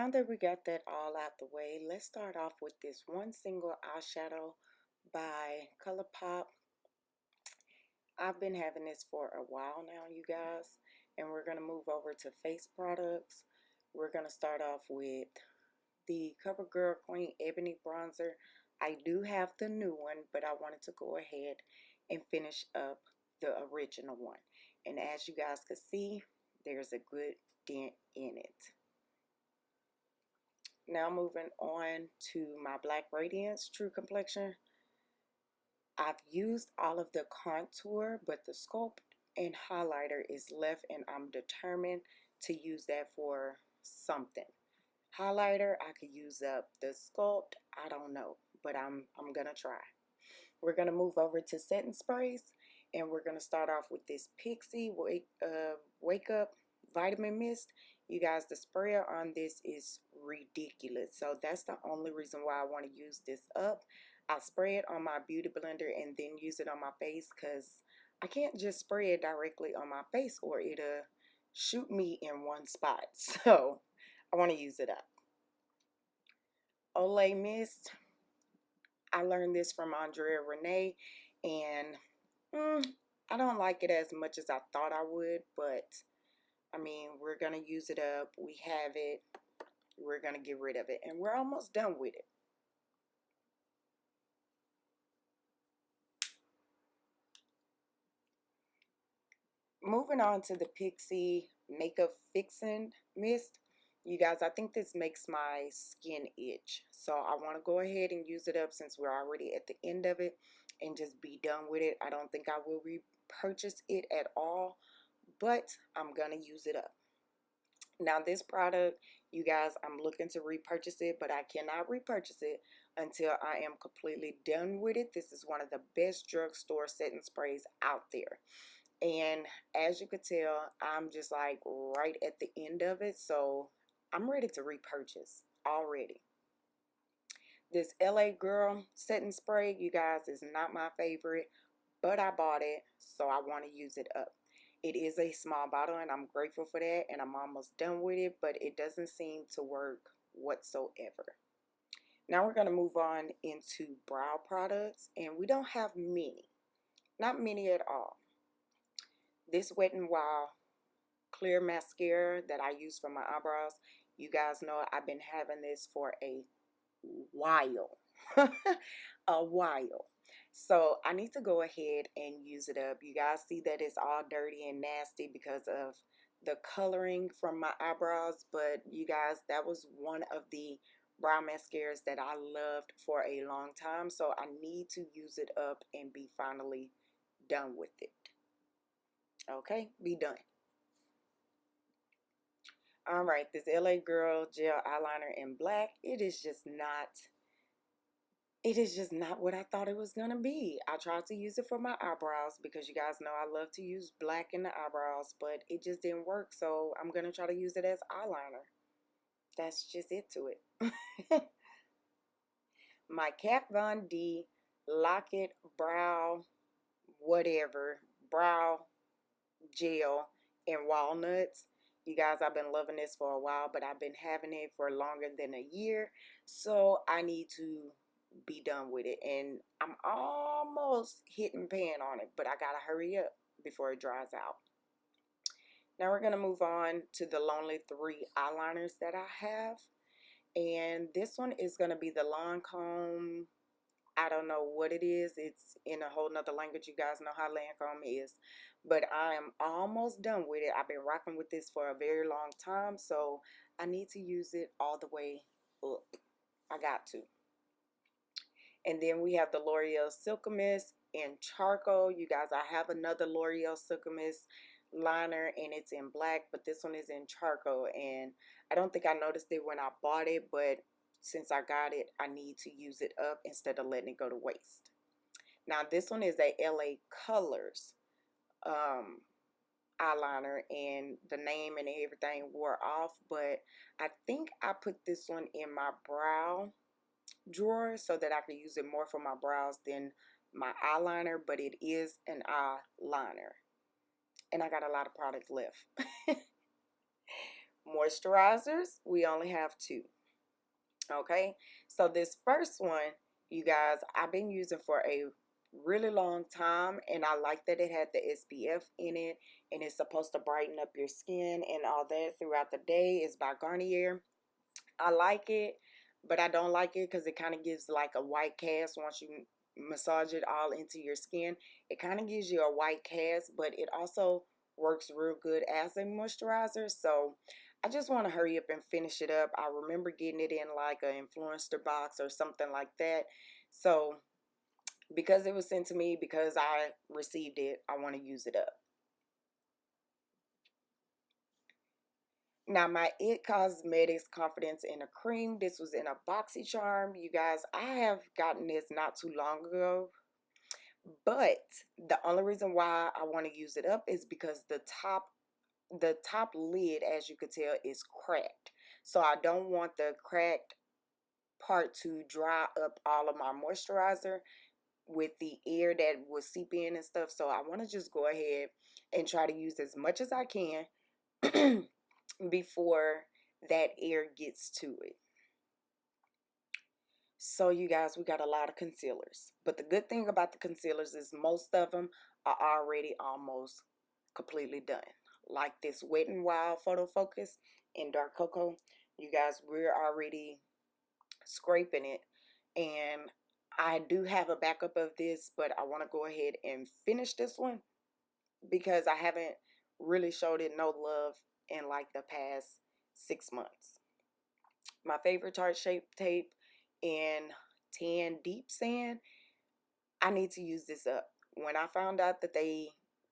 Now that we got that all out the way, let's start off with this one single eyeshadow by ColourPop. I've been having this for a while now, you guys, and we're going to move over to face products. We're going to start off with the CoverGirl Queen Ebony Bronzer. I do have the new one, but I wanted to go ahead and finish up the original one. And as you guys can see, there's a good dent in it. Now moving on to my Black Radiance True Complexion. I've used all of the contour, but the sculpt and highlighter is left and I'm determined to use that for something. Highlighter, I could use up the sculpt, I don't know, but I'm, I'm gonna try. We're gonna move over to setting sprays and we're gonna start off with this Pixi Wake, uh, Wake Up Vitamin Mist you guys, the sprayer on this is ridiculous. So that's the only reason why I want to use this up. I spray it on my beauty blender and then use it on my face because I can't just spray it directly on my face or it'll shoot me in one spot. So I want to use it up. Olay Mist. I learned this from Andrea Renee and mm, I don't like it as much as I thought I would, but I mean, we're going to use it up. We have it. We're going to get rid of it. And we're almost done with it. Moving on to the Pixi Makeup Fixing Mist. You guys, I think this makes my skin itch. So I want to go ahead and use it up since we're already at the end of it and just be done with it. I don't think I will repurchase it at all but I'm to use it up. Now this product, you guys, I'm looking to repurchase it, but I cannot repurchase it until I am completely done with it. This is one of the best drugstore setting sprays out there. And as you could tell, I'm just like right at the end of it. So I'm ready to repurchase already. This LA Girl setting spray, you guys, is not my favorite, but I bought it, so I want to use it up. It is a small bottle and I'm grateful for that and I'm almost done with it, but it doesn't seem to work whatsoever. Now we're going to move on into brow products and we don't have many. Not many at all. This Wet n Wild clear mascara that I use for my eyebrows, you guys know I've been having this for a while. a while. So I need to go ahead and use it up. You guys see that it's all dirty and nasty because of the coloring from my eyebrows. But you guys, that was one of the brow mascaras that I loved for a long time. So I need to use it up and be finally done with it. Okay, be done. All right, this LA Girl Gel Eyeliner in black. It is just not it is just not what I thought it was going to be. I tried to use it for my eyebrows because you guys know I love to use black in the eyebrows, but it just didn't work. So I'm going to try to use it as eyeliner. That's just it to it. my Kat Von D Lock-It Brow whatever brow gel in walnuts. You guys, I've been loving this for a while, but I've been having it for longer than a year. So I need to be done with it. And I'm almost hitting pan on it, but I gotta hurry up before it dries out. Now we're gonna move on to the Lonely 3 eyeliners that I have. And this one is gonna be the Lancome. I don't know what it is. It's in a whole nother language. You guys know how Lancome is. But I am almost done with it. I've been rocking with this for a very long time. So I need to use it all the way up. I got to. And then we have the L'Oreal Silkissime in charcoal. You guys, I have another L'Oreal Silkissime liner and it's in black, but this one is in charcoal. And I don't think I noticed it when I bought it, but since I got it, I need to use it up instead of letting it go to waste. Now, this one is a LA Colors um, eyeliner and the name and everything wore off, but I think I put this one in my brow drawer so that I can use it more for my brows than my eyeliner, but it is an eyeliner. And I got a lot of product left. moisturizers. We only have two. Okay, so this first one, you guys, I've been using for a really long time and I like that it had the SPF in it and it's supposed to brighten up your skin and all that throughout the day. It's by Garnier. I like it, but I don't like it because it kind of gives like a white cast once you massage it all into your skin. It kind of gives you a white cast, but it also works real good as a moisturizer. So I just want to hurry up and finish it up. I remember getting it in like an influencer box or something like that. So because it was sent to me, because I received it, I want to use it up. Now, my It Cosmetics Confidence in a Cream. This was in a BoxyCharm. You guys, I have gotten this not too long ago. But the only reason why I want to use it up is because the top the top lid, as you could tell, is cracked. So I don't want the cracked part to dry up all of my moisturizer with the air that will seep in and stuff. So I want to just go ahead and try to use as much as I can before that air gets to it. So you guys, we got a lot of concealers. But the good thing about the concealers is most of them are already almost completely done. Like this Wet n Wild Photo Focus in Dark Cocoa. You guys, we're already scraping it. And I do have a backup of this, but I want to go ahead and finish this one because I haven't really showed it no love in like the past six months. My favorite Tarte Shape Tape in tan deep sand i need to use this up. When i found out that they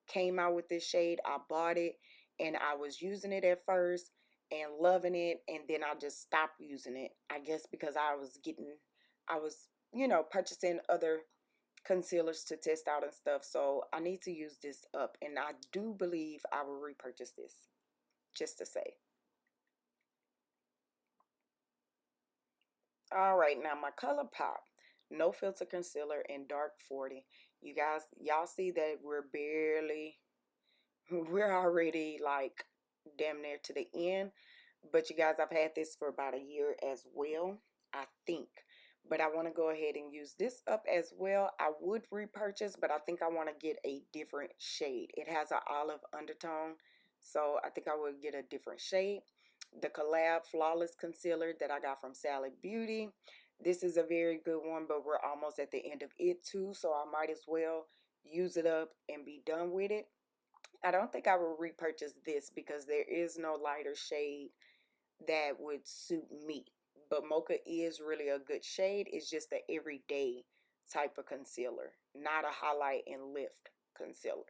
came out with this shade i bought it and i was using it at first and loving it and then i just stopped using it i guess because i was getting i was you know purchasing other concealers to test out and stuff. So i need to use this up and i do believe i will repurchase this just to say All right, now my ColourPop No Filter Concealer in Dark 40. You guys, y'all see that we're barely, we're already like damn near to the end. But you guys, I've had this for about a year as well, I think. But I want to go ahead and use this up as well. I would repurchase, but I think I want to get a different shade. It has an olive undertone, so I think I would get a different shade the collab flawless concealer that I got from Sally Beauty. This is a very good one, but we're almost at the end of it too, so I might as well use it up and be done with it. I don't think I will repurchase this because there is no lighter shade that would suit me. But Mocha is really a good shade. It's just the everyday type of concealer, not a highlight and lift concealer.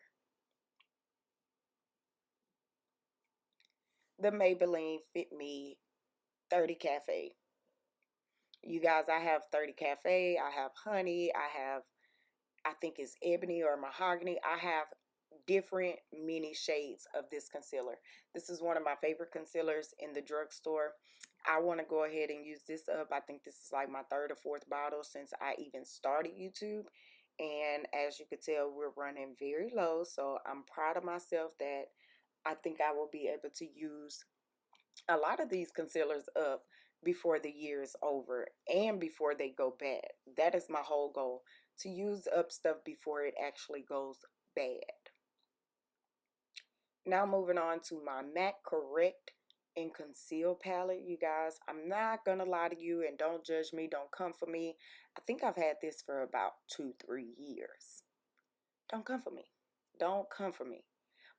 The Maybelline Fit Me 30 Cafe. You guys, I have 30 Cafe, I have Honey, I have, I think it's Ebony or Mahogany. I have different mini shades of this concealer. This is one of my favorite concealers in the drugstore. I want to go ahead and use this up. I think this is like my third or fourth bottle since I even started YouTube. And as you can tell, we're running very low. So I'm proud of myself that I think I will be able to use a lot of these concealers up before the year is over and before they go bad. That is my whole goal to use up stuff before it actually goes bad. Now moving on to my MAC Correct and Conceal palette, you guys. I'm not going to lie to you and don't judge me. Don't come for me. I think I've had this for about two, three years. Don't come for me. Don't come for me.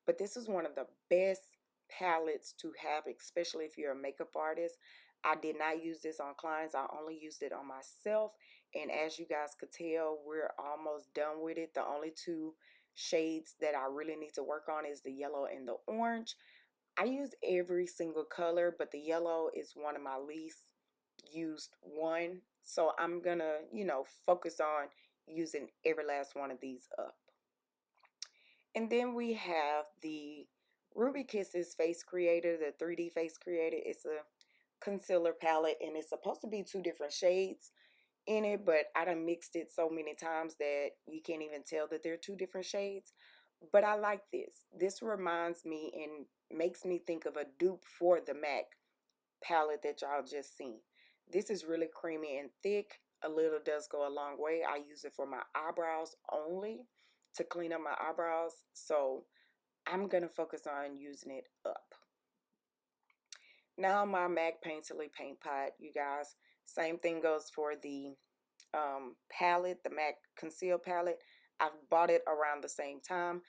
But this is one of the best palettes to have, especially if you're a makeup artist. I did not use this on clients. I only used it on myself. And as you guys could tell, we're almost done with it. The only two shades that I really need to work on is the yellow and the orange. I use every single color, but the yellow is one of my least used one. So I'm going to, you know, focus on using every last one of these up. And then we have the Ruby Kisses Face Creator, the 3D Face Creator. It's a concealer palette and it's supposed to be two different shades in it, but I done mixed it so many times that you can't even tell that they're two different shades. But I like this. This reminds me and makes me think of a dupe for the MAC palette that y'all just seen. This is really creamy and thick. A little does go a long way. I use it for my eyebrows only to clean up my eyebrows. So I'm going to focus on using it up. Now my MAC Painterly Paint Pot, you guys. Same thing goes for the um, palette, the MAC Conceal palette. I've bought it around the same time.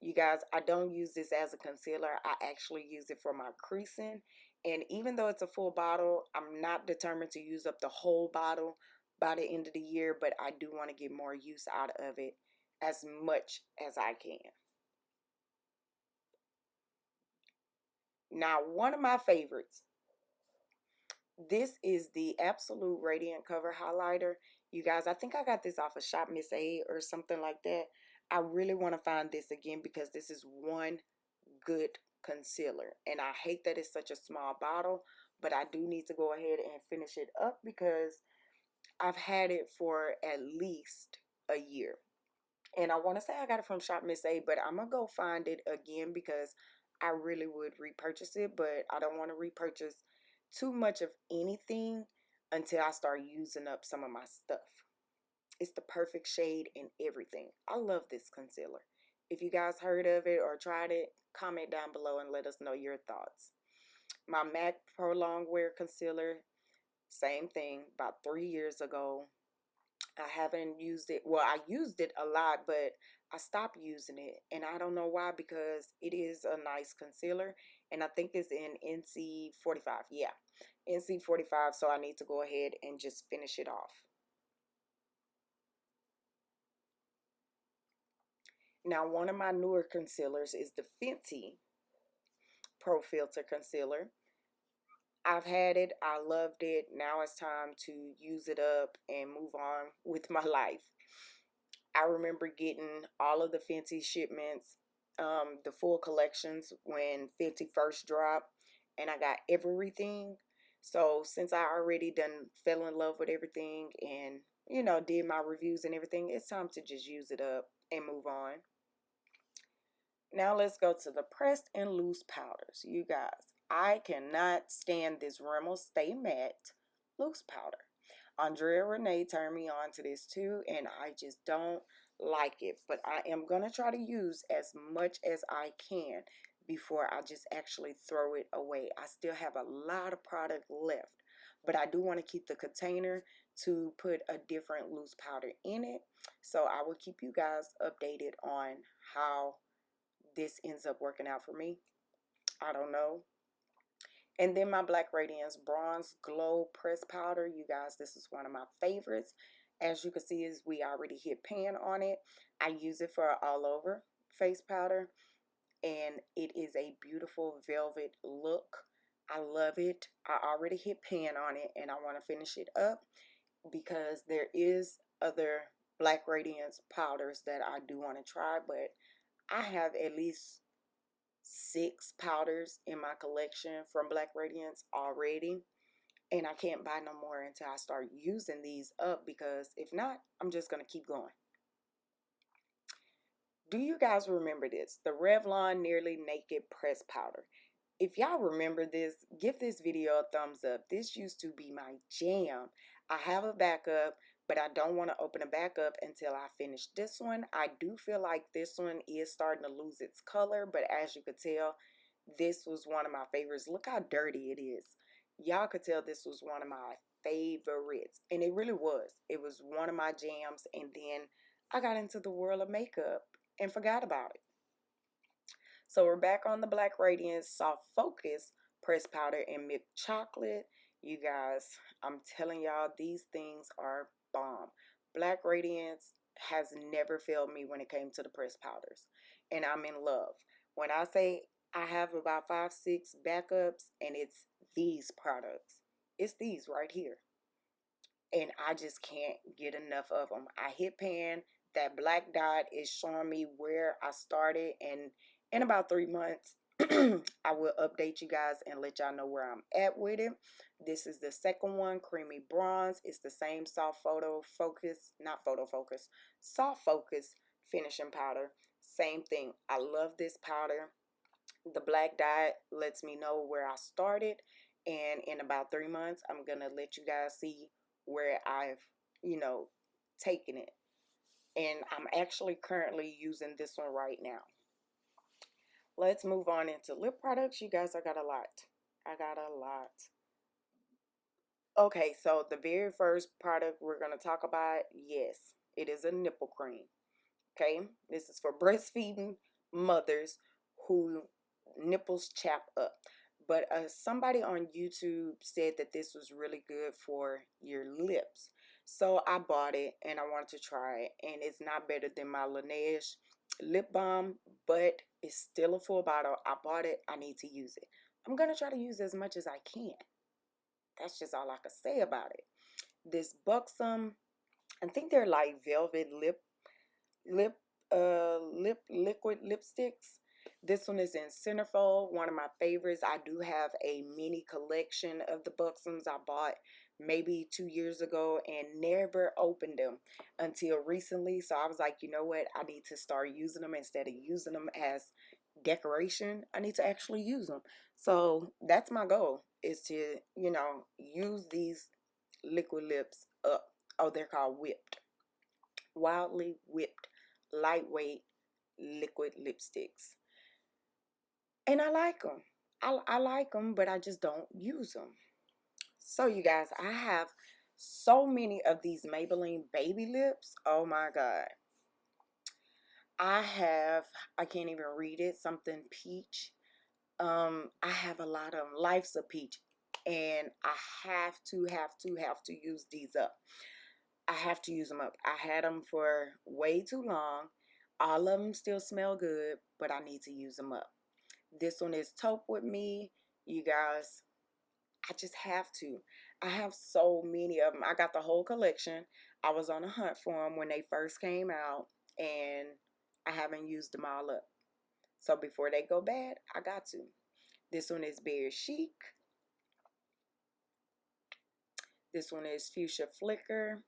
You guys, I don't use this as a concealer. I actually use it for my creasing. And even though it's a full bottle, I'm not determined to use up the whole bottle by the end of the year, but I do want to get more use out of it as much as I can. Now, one of my favorites. This is the Absolute Radiant Cover Highlighter. You guys, I think I got this off of Shop Miss A or something like that. I really want to find this again because this is one good concealer. And I hate that it's such a small bottle, but I do need to go ahead and finish it up because I've had it for at least a year. And I want to say I got it from Shop Miss A, but I'm to go find it again because I really would repurchase it, but I don't want to repurchase too much of anything until I start using up some of my stuff. It's the perfect shade and everything. I love this concealer. If you guys heard of it or tried it, comment down below and let us know your thoughts. My MAC Prolong Wear Concealer, same thing, about three years ago. I haven't used it. Well, I used it a lot, but I stopped using it. And I don't know why because it is a nice concealer. And I think it's in NC45. Yeah, NC45, so I need to go ahead and just finish it off. Now, one of my newer concealers is the Fenty Pro Filter Concealer. I've had it. I loved it. Now it's time to use it up and move on with my life. I remember getting all of the Fenty shipments, um, the full collections when Fenty first dropped, and I got everything. So since I already done fell in love with everything and you know did my reviews and everything, it's time to just use it up and move on. Now let's go to the pressed and loose powders. You guys, I cannot stand this Rimmel Stay Matte loose powder. Andrea Renee turned me on to this too, and I just don't like it. But I am going to try to use as much as I can before I just actually throw it away. I still have a lot of product left, but I do want to keep the container to put a different loose powder in it. So I will keep you guys updated on how this ends up working out for me. I don't know. And then my Black Radiance Bronze Glow Press Powder. You guys, this is one of my favorites. As you can see, is we already hit pan on it. I use it for all over face powder and it is a beautiful velvet look. I love it. I already hit pan on it and I want to finish it up because there is other Black Radiance powders that I do want to try, but I have at least six powders in my collection from Black Radiance already. And I can't buy no more until I start using these up because if not, I'm just going to keep going. Do you guys remember this? The Revlon Nearly Naked Press Powder. If y'all remember this, give this video a thumbs up. This used to be my jam. I have a backup, but I don't want to open it back up until I finish this one. I do feel like this one is starting to lose its color, but as you could tell, this was one of my favorites. Look how dirty it is. Y'all could tell this was one of my favorites, and it really was. It was one of my jams, and then I got into the world of makeup and forgot about it. So we're back on the Black Radiance Soft Focus Press Powder and Milk Chocolate. You guys, I'm telling y'all, these things are bomb. Black Radiance has never failed me when it came to the press powders. And I'm in love. When I say I have about five, six backups, and it's these products. It's these right here. And I just can't get enough of them. I hit pan that black dot is showing me where I started and in about three months I will update you guys and let y'all know where I'm at with it. This is the second one, Creamy Bronze. It's the same soft photo focus, not photo focus, soft focus finishing powder. Same thing. I love this powder. The black dye lets me know where I started. And in about three months, I'm going to let you guys see where I've, you know, taken it. And I'm actually currently using this one right now. Let's move on into lip products. You guys, I got a lot. I got a lot. Okay, so the very first product we're going to talk about, yes, it is a nipple cream. Okay, this is for breastfeeding mothers who nipples chap up. But uh, somebody on YouTube said that this was really good for your lips. So I bought it and I wanted to try it. And it's not better than my Laneige lip balm, but it's still a full bottle. I bought it. I need to use it. I'm going to try to use as much as I can. That's just all I can say about it. This Buxom, I think they're like velvet lip, lip, uh, lip, liquid lipsticks. This one is in centerfold, one of my favorites. I do have a mini collection of the Buxoms I bought maybe two years ago and never opened them until recently. So I was like, you know what? I need to start using them instead of using them as decoration. I need to actually use them. So that's my goal is to, you know, use these liquid lips up. Oh, they're called whipped. Wildly whipped, lightweight liquid lipsticks. And I like them. I, I like them, but I just don't use them. So you guys, I have so many of these Maybelline baby lips. Oh my God. I have, I can't even read it, something peach. Um, I have a lot of them. Life's a peach. And I have to, have to, have to use these up. I have to use them up. I had them for way too long. All of them still smell good, but I need to use them up. This one is taupe with me. You guys, I just have to. I have so many of them. I got the whole collection. I was on a hunt for them when they first came out, and I haven't used them all up. So before they go bad, I got to. This one is Bear Chic. This one is Fuchsia Flicker.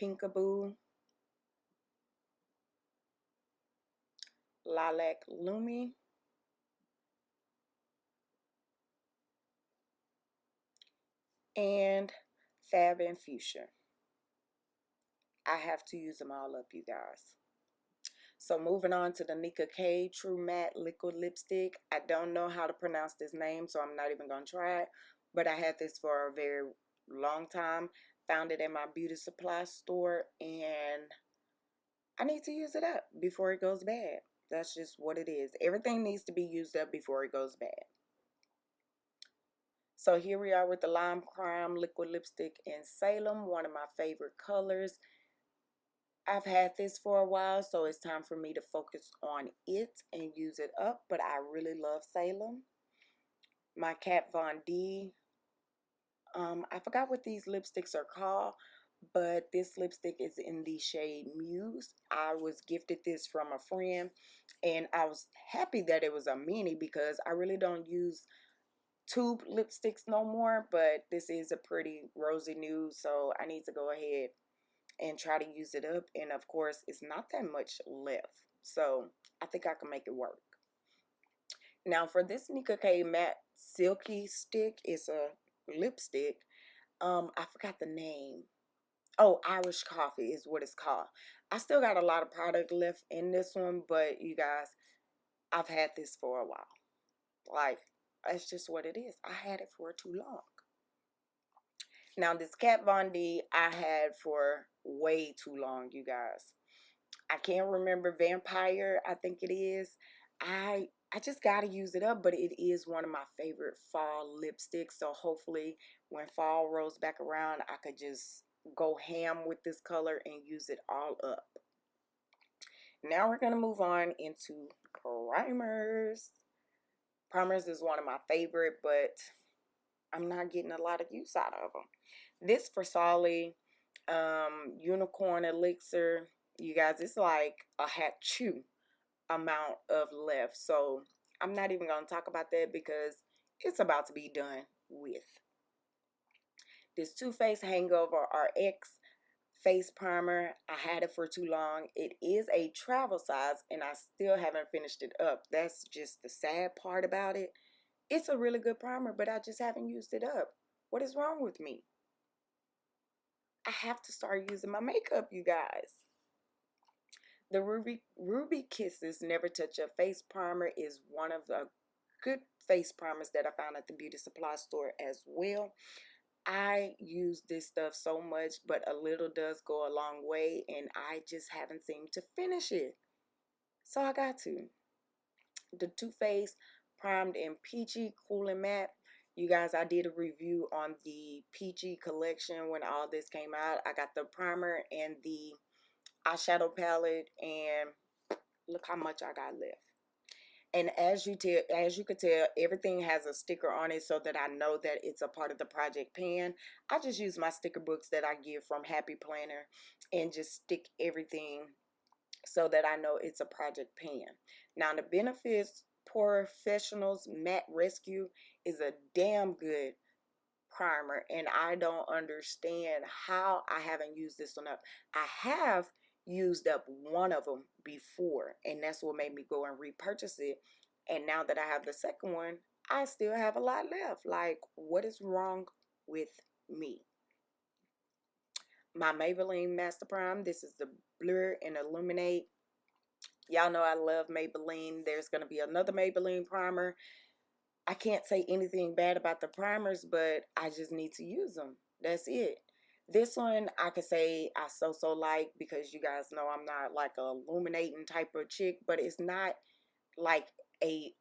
Pinkaboo. Lilac Lumi. And Fab and Fuchsia. I have to use them all up, you guys. So moving on to the Nicka K True Matte Liquid Lipstick. I don't know how to pronounce this name, so I'm not even going to try it. But I had this for a very long time. Found it in my beauty supply store, and I need to use it up before it goes bad. That's just what it is. Everything needs to be used up before it goes bad. So here we are with the Lime Crime Liquid Lipstick in Salem, one of my favorite colors. I've had this for a while, so it's time for me to focus on it and use it up, but I really love Salem. My Kat Von D. Um, I forgot what these lipsticks are called, but this lipstick is in the shade Muse. I was gifted this from a friend and I was happy that it was a mini because I really don't use tube lipsticks no more, but this is a pretty rosy nude, so I need to go ahead and try to use it up. And of course, it's not that much left, so I think I can make it work. Now for this Nicka K Matte Silky Stick, it's a lipstick. Um, I forgot the name. Oh, Irish Coffee is what it's called. I still got a lot of product left in this one, but you guys, I've had this for a while. Like, that's just what it is. I had it for too long. Now, this Kat Von D I had for way too long, you guys. I can't remember Vampire, I think it is. I I just got to use it up, but it is one of my favorite fall lipsticks. So hopefully when fall rolls back around, I could just go ham with this color and use it all up. Now we're going to move on into primers. Primers is one of my favorite, but I'm not getting a lot of use out of them. This Versali um, Unicorn Elixir, you guys, it's like a hat chew amount of left. So I'm not even going to talk about that because it's about to be done with. This Too Faced Hangover RX face primer. I had it for too long. It is a travel size and I still haven't finished it up. That's just the sad part about it. It's a really good primer, but I just haven't used it up. What is wrong with me? I have to start using my makeup, you guys. The Ruby Ruby Kisses Never Touch Your Face Primer is one of the good face primers that I found at the beauty supply store as well. I use this stuff so much, but a little does go a long way, and I just haven't seemed to finish it. So I got to. The Too Faced Primed in Peachy Cool and Matte. You guys, I did a review on the Peachy collection when all this came out. I got the primer and the eyeshadow palette, and look how much I got left and as you tell as you could tell everything has a sticker on it so that I know that it's a part of the project pan I just use my sticker books that I get from Happy Planner and just stick everything so that I know it's a project pan. Now the benefits professionals matte rescue is a damn good primer and I don't understand how I haven't used this enough I have used up one of them before and that's what made me go and repurchase it and now that I have the second one I still have a lot left. Like what is wrong with me? My Maybelline Master Prime this is the blur and illuminate. Y'all know I love Maybelline. There's gonna be another Maybelline primer. I can't say anything bad about the primers but I just need to use them that's it this one I could say I so-so like because you guys know I'm not like a illuminating type of chick, but it's not like a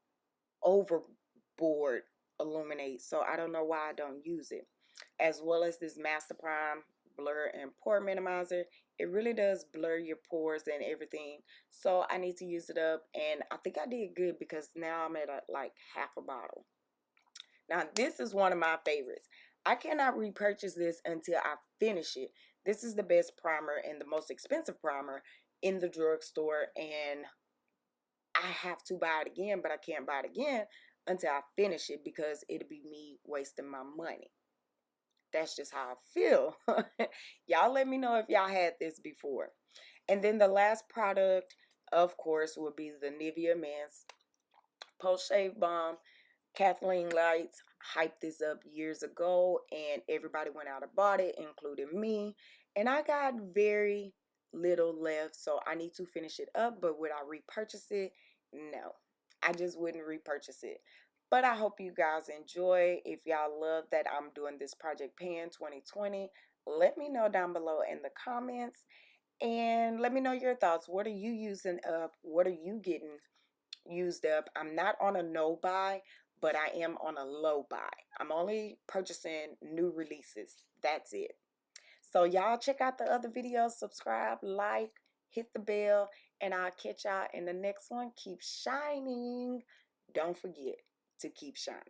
overboard illuminate. So I don't know why I don't use it. As well as this Master Prime Blur and Pore Minimizer. It really does blur your pores and everything. So I need to use it up. And I think I did good because now I'm at a, like half a bottle. Now this is one of my favorites. I cannot repurchase this until I finish it. This is the best primer and the most expensive primer in the drugstore and I have to buy it again, but I can't buy it again until I finish it because it'll be me wasting my money. That's just how I feel. y'all let me know if y'all had this before. And then the last product, of course, will be the Nivea Men's Post Shave Balm Kathleen Lights hyped this up years ago and everybody went out and bought it, including me. And I got very little left, so I need to finish it up. But would I repurchase it? No, I just wouldn't repurchase it. But I hope you guys enjoy. If y'all love that I'm doing this Project Pan 2020, let me know down below in the comments. And let me know your thoughts. What are you using up? What are you getting used up? I'm not on a no buy, but I am on a low buy. I'm only purchasing new releases. That's it. So y'all check out the other videos, subscribe, like, hit the bell, and I'll catch y'all in the next one. Keep shining. Don't forget to keep shining.